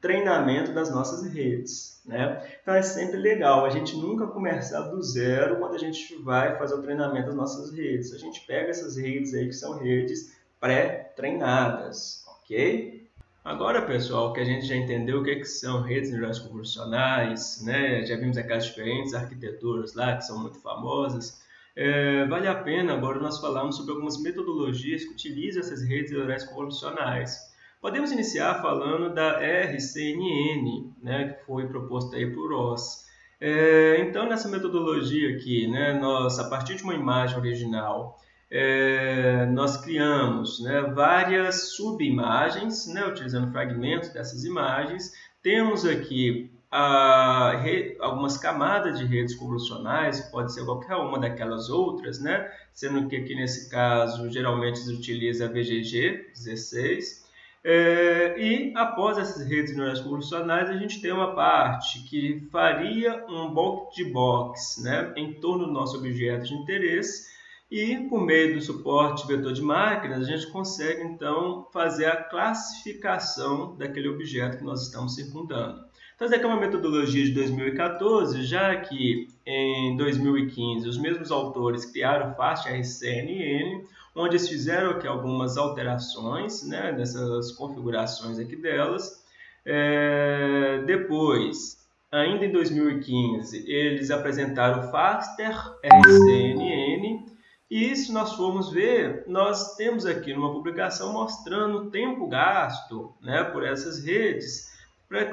treinamento das nossas redes. Né? Então é sempre legal a gente nunca começar do zero quando a gente vai fazer o treinamento das nossas redes. A gente pega essas redes aí que são redes pré-treinadas, ok? Agora, pessoal, que a gente já entendeu o que, é que são redes neurais convolucionais, né? já vimos aquelas diferentes arquiteturas lá que são muito famosas, é, vale a pena agora nós falarmos sobre algumas metodologias que utilizam essas redes neurais convolucionais. Podemos iniciar falando da RCNN, né, que foi proposta aí por Ross. É, então, nessa metodologia aqui, né, nós, a partir de uma imagem original, é, nós criamos né, várias subimagens, né, utilizando fragmentos dessas imagens. Temos aqui a, re, algumas camadas de redes convolucionais, pode ser qualquer uma daquelas outras, né? sendo que aqui nesse caso geralmente se utiliza VGG 16. É, e após essas redes neurais convolucionais, a gente tem uma parte que faria um box de box né, em torno do nosso objeto de interesse e por meio do suporte vetor de máquinas, a gente consegue então fazer a classificação daquele objeto que nós estamos circundando. Então, essa aqui é uma metodologia de 2014, já que em 2015 os mesmos autores criaram o FastRCNN, onde eles fizeram aqui algumas alterações né, nessas configurações aqui delas. É, depois, ainda em 2015, eles apresentaram o Faster RCNN, e se nós formos ver, nós temos aqui numa publicação mostrando o tempo gasto né, por essas redes,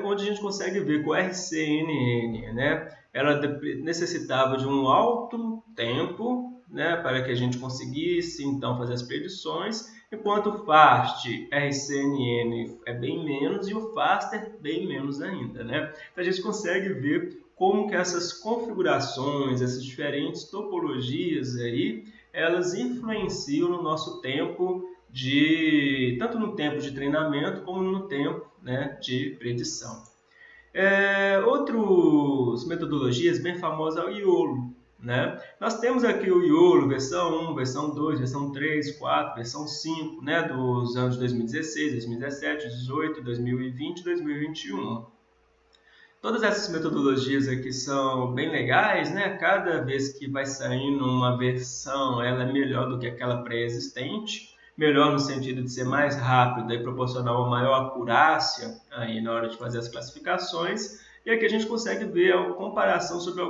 onde a gente consegue ver que o RCNN, né, ela necessitava de um alto tempo né, para que a gente conseguisse então fazer as predições, enquanto o FAST RCNN é bem menos e o FASTER bem menos ainda. Né? Então a gente consegue ver como que essas configurações, essas diferentes topologias aí, elas influenciam no nosso tempo de tanto no tempo de treinamento como no tempo né, de predição. É, outras metodologias bem famosas é o IOLO. Né? Nós temos aqui o IOLO versão 1, versão 2, versão 3, 4, versão 5, né, dos anos 2016, 2017, 2018, 2020 e 2021. Todas essas metodologias aqui são bem legais, né? Cada vez que vai saindo uma versão, ela é melhor do que aquela pré-existente melhor no sentido de ser mais rápido e proporcionar uma maior acurácia aí na hora de fazer as classificações. E aqui a gente consegue ver a comparação sobre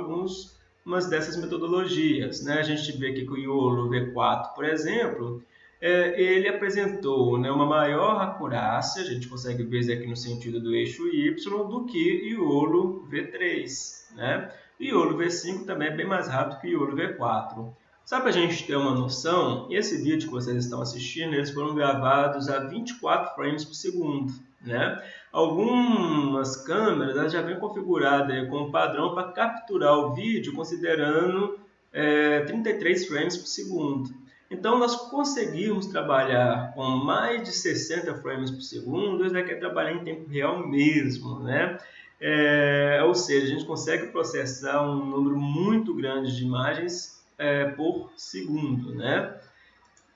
algumas dessas metodologias. Né? A gente vê aqui que o IOLO V4, por exemplo, é, ele apresentou né, uma maior acurácia, a gente consegue ver aqui no sentido do eixo Y, do que IOLO V3. Né? IOLO V5 também é bem mais rápido que IOLO V4. Só para a gente ter uma noção, esse vídeo que vocês estão assistindo, eles foram gravados a 24 frames por segundo. Né? Algumas câmeras já vêm configuradas como padrão para capturar o vídeo considerando é, 33 frames por segundo. Então, nós conseguimos trabalhar com mais de 60 frames por segundo, isso daqui é trabalhar em tempo real mesmo, né? É, ou seja, a gente consegue processar um número muito grande de imagens é, por segundo. Né?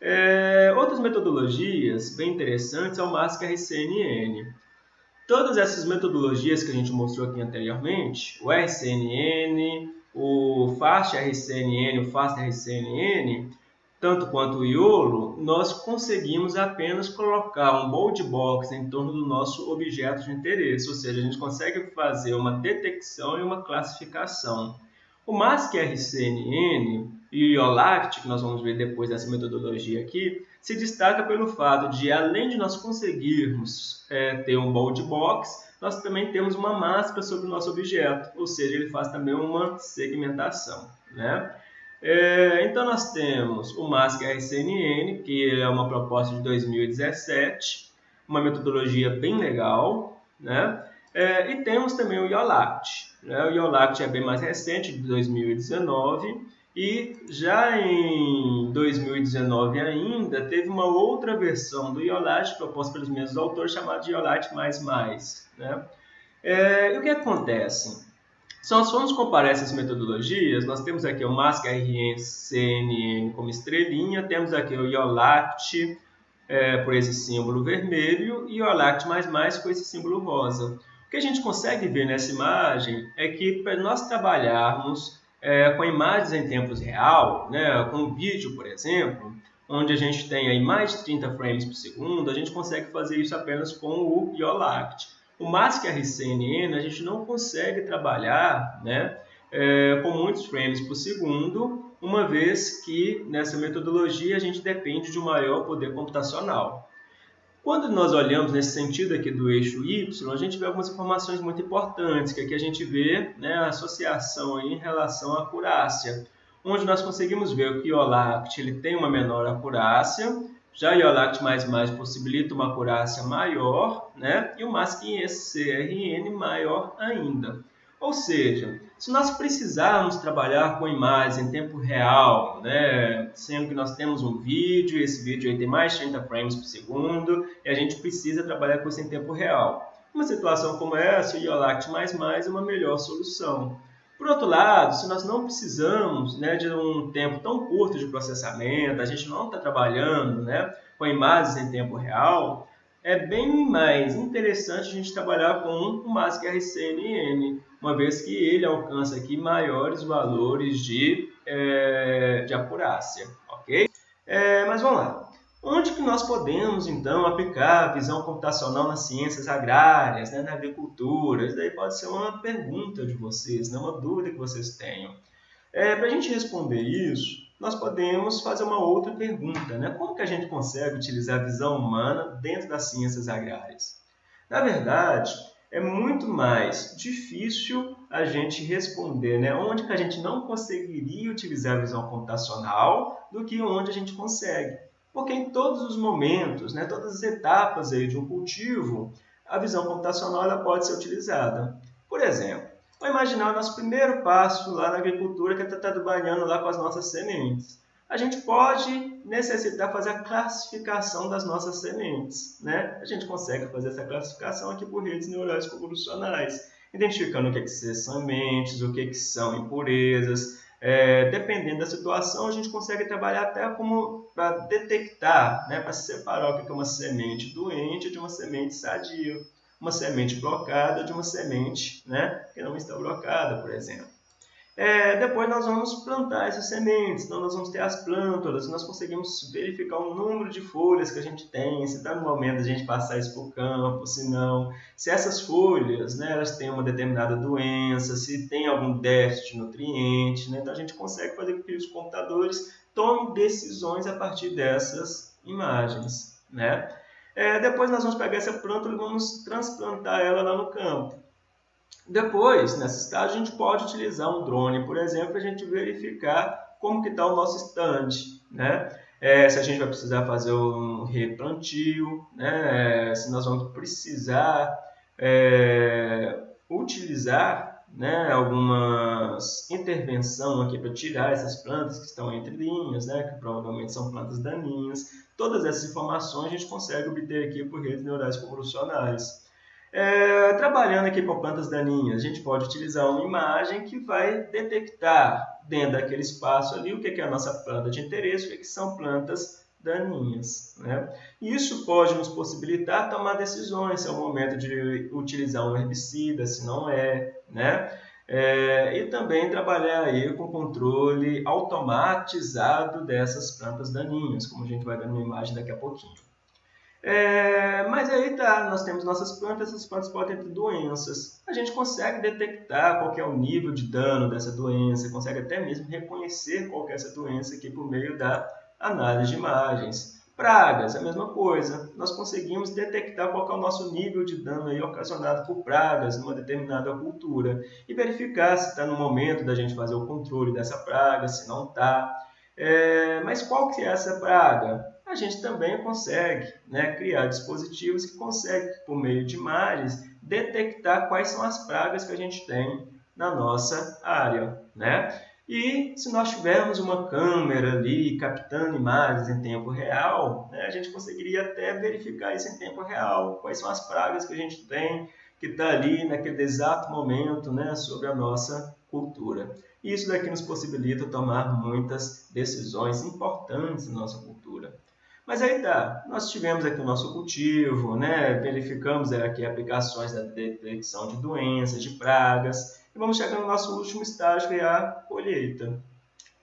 É, outras metodologias bem interessantes é o MASC-RCNN. Todas essas metodologias que a gente mostrou aqui anteriormente, o RCNN, o FAST-RCNN, o FAST-RCNN, tanto quanto o Iolo, nós conseguimos apenas colocar um bold box em torno do nosso objeto de interesse, ou seja, a gente consegue fazer uma detecção e uma classificação. O MASC-RCNN e o IOLACT, que nós vamos ver depois dessa metodologia aqui, se destaca pelo fato de, além de nós conseguirmos é, ter um bold box, nós também temos uma máscara sobre o nosso objeto, ou seja, ele faz também uma segmentação. Né? É, então, nós temos o MASC RCNN, que é uma proposta de 2017, uma metodologia bem legal, né? É, e temos também o IOLACT. Né? O IOLACT é bem mais recente, de 2019, e já em 2019 ainda, teve uma outra versão do IOLACT proposta pelos mesmos autores, chamada de IOLACT++. Né? É, e o que acontece? Se nós formos comparar essas metodologias, nós temos aqui o MASC RNCNN como estrelinha, temos aqui o IOLACT é, por esse símbolo vermelho e o IOLACT++ com esse símbolo rosa. O que a gente consegue ver nessa imagem é que para nós trabalharmos é, com imagens em tempo real, né, com vídeo, por exemplo, onde a gente tem aí mais de 30 frames por segundo, a gente consegue fazer isso apenas com o IOLACT. O MASC RCNN a gente não consegue trabalhar né, é, com muitos frames por segundo, uma vez que nessa metodologia a gente depende de um maior poder computacional. Quando nós olhamos nesse sentido aqui do eixo Y, a gente vê algumas informações muito importantes, que aqui a gente vê né, a associação em relação à acurácia, onde nós conseguimos ver que o IOLACT ele tem uma menor acurácia, já o IOLACT++ possibilita uma acurácia maior, né, e o MASC-CRN maior ainda. Ou seja, se nós precisarmos trabalhar com imagens em tempo real, né, sendo que nós temos um vídeo, esse vídeo aí tem mais de 30 frames por segundo, e a gente precisa trabalhar com isso em tempo real. Uma situação como essa, o IOLACT++ é uma melhor solução. Por outro lado, se nós não precisamos né, de um tempo tão curto de processamento, a gente não está trabalhando né, com imagens em tempo real, é bem mais interessante a gente trabalhar com o MASC RCNN, uma vez que ele alcança aqui maiores valores de, é, de acurácia, ok? É, mas vamos lá. Onde que nós podemos, então, aplicar a visão computacional nas ciências agrárias, né, na agricultura? Isso daí pode ser uma pergunta de vocês, né, uma dúvida que vocês tenham. É, Para a gente responder isso, nós podemos fazer uma outra pergunta, né? Como que a gente consegue utilizar a visão humana dentro das ciências agrárias? Na verdade, é muito mais difícil a gente responder, né? Onde que a gente não conseguiria utilizar a visão computacional do que onde a gente consegue. Porque em todos os momentos, né, todas as etapas aí de um cultivo, a visão computacional ela pode ser utilizada. Por exemplo, Vamos imaginar o nosso primeiro passo lá na agricultura, que é estar trabalhando lá com as nossas sementes. A gente pode necessitar fazer a classificação das nossas sementes. Né? A gente consegue fazer essa classificação aqui por redes neurais convolucionais, identificando o que, é que são sementes, o que, é que são impurezas. É, dependendo da situação, a gente consegue trabalhar até como para detectar, né, para separar o que é uma semente doente de uma semente sadia uma semente blocada de uma semente né, que não está blocada, por exemplo. É, depois nós vamos plantar essas sementes, então nós vamos ter as plântulas, nós conseguimos verificar o número de folhas que a gente tem, se está no momento a gente passar isso para o campo, se não, se essas folhas né, elas têm uma determinada doença, se tem algum déficit de nutriente, né, então a gente consegue fazer com que os computadores tomem decisões a partir dessas imagens. Né? É, depois nós vamos pegar essa planta e vamos transplantar ela lá no campo. Depois, nessa estágio, a gente pode utilizar um drone, por exemplo, para a gente verificar como que está o nosso estande, né? É, se a gente vai precisar fazer um replantio, né? se nós vamos precisar é, utilizar né, algumas intervenção aqui para tirar essas plantas que estão entre linhas, né, que provavelmente são plantas daninhas. Todas essas informações a gente consegue obter aqui por redes neurais convolucionais. É, trabalhando aqui com plantas daninhas, a gente pode utilizar uma imagem que vai detectar dentro daquele espaço ali o que é a nossa planta de interesse, o que são plantas daninhas. Né? Isso pode nos possibilitar tomar decisões se é o momento de utilizar um herbicida, se não é. Né? É, e também trabalhar aí com controle automatizado dessas plantas daninhas, como a gente vai ver numa imagem daqui a pouquinho. É, mas aí tá, nós temos nossas plantas, essas plantas podem ter doenças. A gente consegue detectar qual é o nível de dano dessa doença, consegue até mesmo reconhecer qual é essa doença aqui por meio da análise de imagens. Pragas, a mesma coisa. Nós conseguimos detectar qual é o nosso nível de dano aí ocasionado por pragas numa determinada cultura e verificar se está no momento da gente fazer o controle dessa praga, se não está. É, mas qual que é essa praga? A gente também consegue né, criar dispositivos que conseguem, por meio de imagens, detectar quais são as pragas que a gente tem na nossa área. Né? E se nós tivermos uma câmera ali captando imagens em tempo real, né, a gente conseguiria até verificar isso em tempo real, quais são as pragas que a gente tem que está ali naquele exato momento né, sobre a nossa cultura. E isso daqui nos possibilita tomar muitas decisões importantes na nossa cultura. Mas aí tá, nós tivemos aqui o nosso cultivo, né? verificamos aqui aplicações da detecção de doenças, de pragas, e vamos chegar no nosso último estágio, que é a colheita.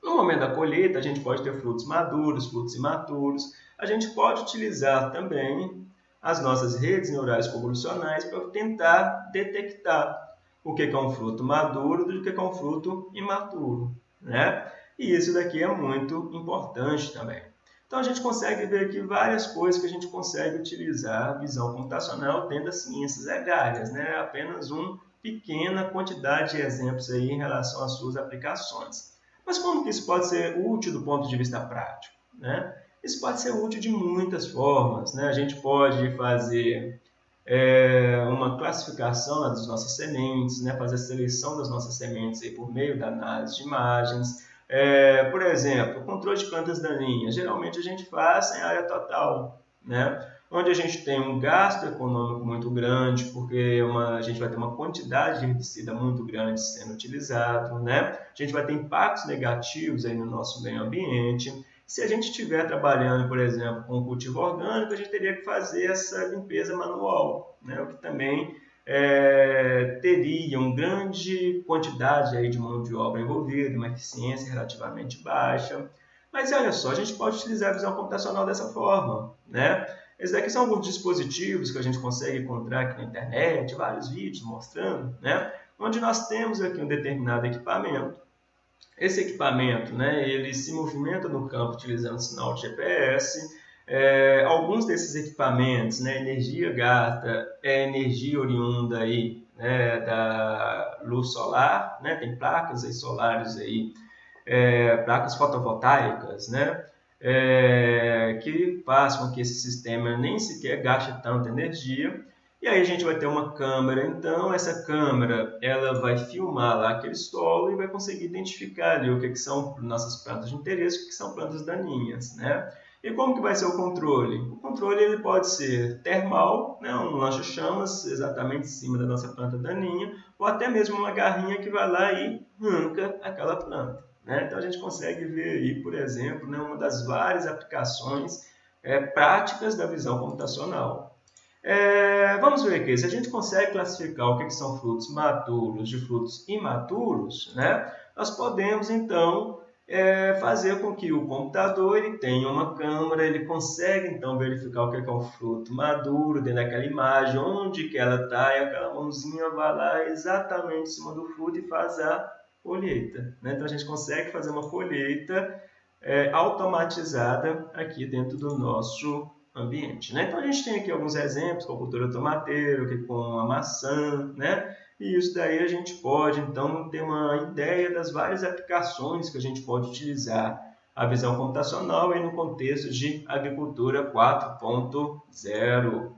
No momento da colheita, a gente pode ter frutos maduros, frutos imaturos. A gente pode utilizar também as nossas redes neurais convolucionais para tentar detectar o que é um fruto maduro do que é um fruto imaturo. Né? E isso daqui é muito importante também. Então a gente consegue ver aqui várias coisas que a gente consegue utilizar a visão computacional dentro das ciências agrárias, né? Apenas uma pequena quantidade de exemplos aí em relação às suas aplicações. Mas como que isso pode ser útil do ponto de vista prático? Né? Isso pode ser útil de muitas formas. Né? A gente pode fazer é, uma classificação das nossas sementes, né? fazer a seleção das nossas sementes aí por meio da análise de imagens, é, por exemplo, controle de plantas daninhas. Geralmente a gente faz em área total, né? onde a gente tem um gasto econômico muito grande, porque uma, a gente vai ter uma quantidade de herbicida muito grande sendo utilizado, né? a gente vai ter impactos negativos aí no nosso meio ambiente. Se a gente estiver trabalhando, por exemplo, com cultivo orgânico, a gente teria que fazer essa limpeza manual, né? o que também é, teria uma grande quantidade aí de mão de obra envolvida, uma eficiência relativamente baixa. Mas olha só, a gente pode utilizar a visão computacional dessa forma. Né? Esses daqui são alguns dispositivos que a gente consegue encontrar aqui na internet, vários vídeos mostrando, né? onde nós temos aqui um determinado equipamento. Esse equipamento, né, ele se movimenta no campo utilizando sinal de GPS, é, alguns desses equipamentos, né, energia gasta é energia oriunda aí, né, da luz solar, né, tem placas aí solares aí, é, placas fotovoltaicas, né, é, que fazem com que esse sistema nem sequer gaste tanta energia. E aí a gente vai ter uma câmera, então essa câmera ela vai filmar lá aquele solo e vai conseguir identificar ali o que, que são nossas plantas de interesse, o que, que são plantas daninhas, né? E como que vai ser o controle? O controle ele pode ser termal, né, um lança-chamas exatamente em cima da nossa planta daninha, ou até mesmo uma garrinha que vai lá e arranca aquela planta. Né? Então a gente consegue ver aí, por exemplo, né, uma das várias aplicações é, práticas da visão computacional. É, vamos ver aqui, se a gente consegue classificar o que, que são frutos maduros de frutos imaturos, né, nós podemos então é fazer com que o computador ele tenha uma câmera, ele consegue então verificar o que é um fruto maduro dentro daquela imagem, onde que ela está, e aquela mãozinha vai lá exatamente em cima do fruto e faz a colheita. Né? Então a gente consegue fazer uma colheita é, automatizada aqui dentro do nosso ambiente. Né? Então a gente tem aqui alguns exemplos com a cultura tomateira, com a maçã, né? E isso daí a gente pode, então, ter uma ideia das várias aplicações que a gente pode utilizar a visão computacional aí no contexto de agricultura 4.0.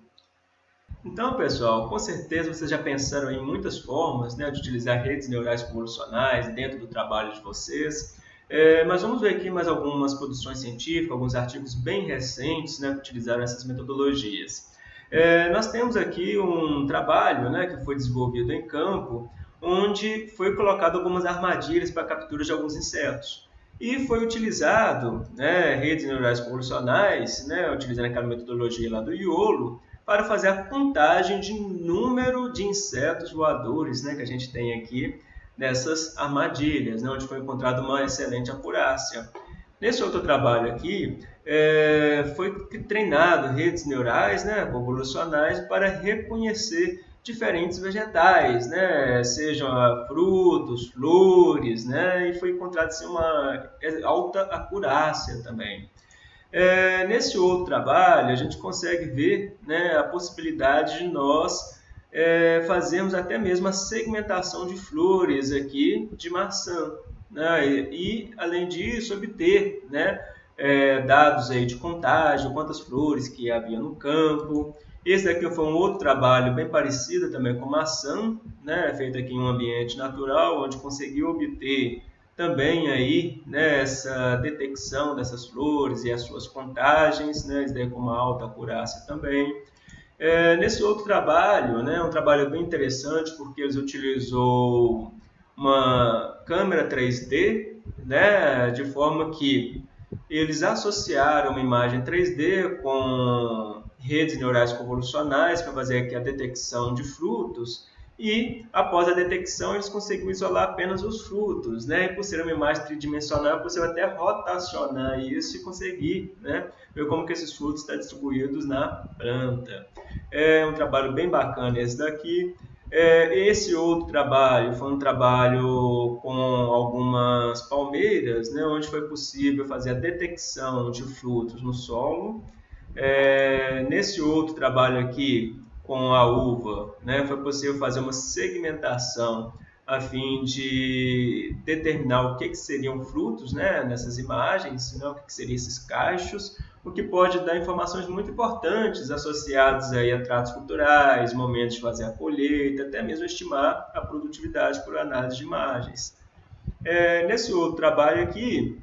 Então, pessoal, com certeza vocês já pensaram em muitas formas né, de utilizar redes neurais convolucionais dentro do trabalho de vocês. É, mas vamos ver aqui mais algumas produções científicas, alguns artigos bem recentes né, que utilizaram essas metodologias. É, nós temos aqui um trabalho né, que foi desenvolvido em campo, onde foi colocado algumas armadilhas para a captura de alguns insetos. E foi utilizado né, redes neurais convolucionais, né, utilizando aquela metodologia lá do IOLO, para fazer a contagem de número de insetos voadores né, que a gente tem aqui dessas armadilhas, né, onde foi encontrada uma excelente acurácia. Nesse outro trabalho aqui, é, foi treinado redes neurais né, convolucionais para reconhecer diferentes vegetais, né, sejam frutos, flores, né, e foi encontrado assim, uma alta acurácia também. É, nesse outro trabalho, a gente consegue ver né, a possibilidade de nós é, fazermos até mesmo a segmentação de flores aqui de maçã. Né, e, e, além disso, obter né, é, dados aí de contágio, quantas flores que havia no campo. Esse daqui foi um outro trabalho bem parecido também com maçã, né, feito aqui em um ambiente natural, onde conseguiu obter também aí né, essa detecção dessas flores e as suas contagens, né, isso daí com uma alta acurácia também. É, nesse outro trabalho, né, um trabalho bem interessante porque eles utilizou uma câmera 3D, né, de forma que eles associaram uma imagem 3D com redes neurais convolucionais para fazer aqui a detecção de frutos e após a detecção eles conseguiram isolar apenas os frutos, né? E por ser uma imagem tridimensional, é possível até rotacionar isso e conseguir, né, ver como que esses frutos estão distribuídos na planta. É um trabalho bem bacana esse daqui. É, esse outro trabalho foi um trabalho com algumas palmeiras, né, onde foi possível fazer a detecção de frutos no solo. É, nesse outro trabalho aqui, com a uva, né, foi possível fazer uma segmentação a fim de determinar o que, que seriam frutos né, nessas imagens, né, o que, que seriam esses cachos, o que pode dar informações muito importantes associadas aí a tratos culturais, momentos de fazer a colheita, até mesmo estimar a produtividade por análise de imagens. É, nesse outro trabalho aqui,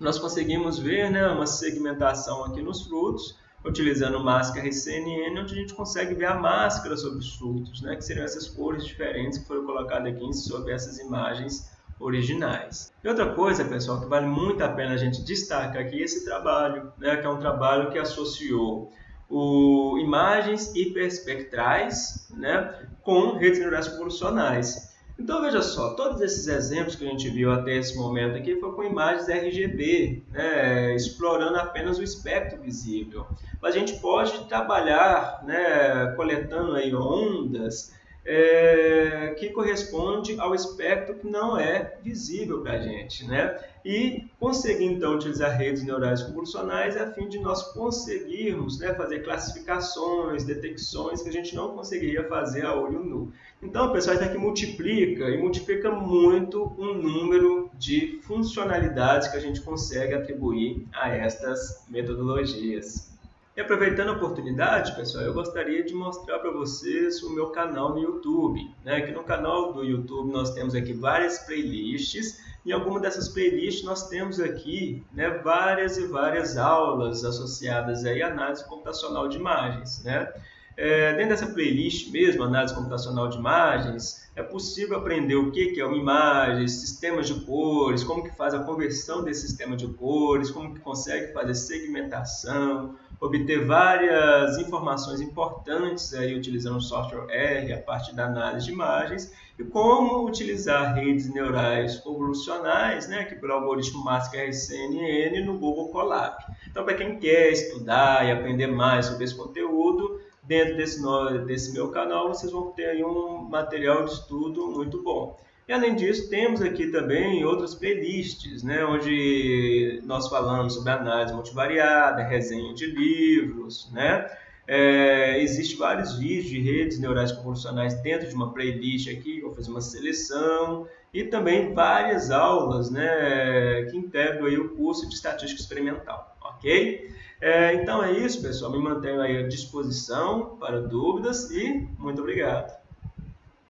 nós conseguimos ver né, uma segmentação aqui nos frutos, utilizando máscara e CNN, onde a gente consegue ver a máscara sobre os frutos, né, que seriam essas cores diferentes que foram colocadas aqui sobre essas imagens originais. E outra coisa, pessoal, que vale muito a pena a gente destacar aqui esse trabalho, né, que é um trabalho que associou o, imagens hiperespectrais né, com redes neurais convolucionais. Então veja só, todos esses exemplos que a gente viu até esse momento aqui foi com imagens RGB, né, explorando apenas o espectro visível. Mas a gente pode trabalhar né, coletando aí ondas é, que corresponde ao espectro que não é visível para a gente, né? E conseguir então utilizar redes neurais convolucionais a fim de nós conseguirmos né, fazer classificações, detecções que a gente não conseguiria fazer a olho nu. Então, pessoal, isso aqui multiplica e multiplica muito um número de funcionalidades que a gente consegue atribuir a estas metodologias. E aproveitando a oportunidade, pessoal, eu gostaria de mostrar para vocês o meu canal no YouTube. Né? Aqui no canal do YouTube nós temos aqui várias playlists. Em alguma dessas playlists nós temos aqui né, várias e várias aulas associadas aí à análise computacional de imagens. Né? É, dentro dessa playlist mesmo, análise computacional de imagens, é possível aprender o que é uma imagem, sistemas de cores, como que faz a conversão desse sistema de cores, como que consegue fazer segmentação, obter várias informações importantes aí utilizando o software R, a parte da análise de imagens, e como utilizar redes neurais convolucionais, né, aqui pelo algoritmo MASC RCNN no Google Colab. Então, para quem quer estudar e aprender mais sobre esse conteúdo, dentro desse, desse meu canal vocês vão ter aí um material de estudo muito bom. E além disso, temos aqui também outras playlists, né, onde nós falamos sobre análise multivariada, resenha de livros, né? É, Existem vários vídeos de redes neurais convolucionais dentro de uma playlist aqui, vou fazer uma seleção, e também várias aulas né, que integram aí o curso de Estatística Experimental, ok? É, então é isso, pessoal. Me mantenho aí à disposição para dúvidas e muito obrigado.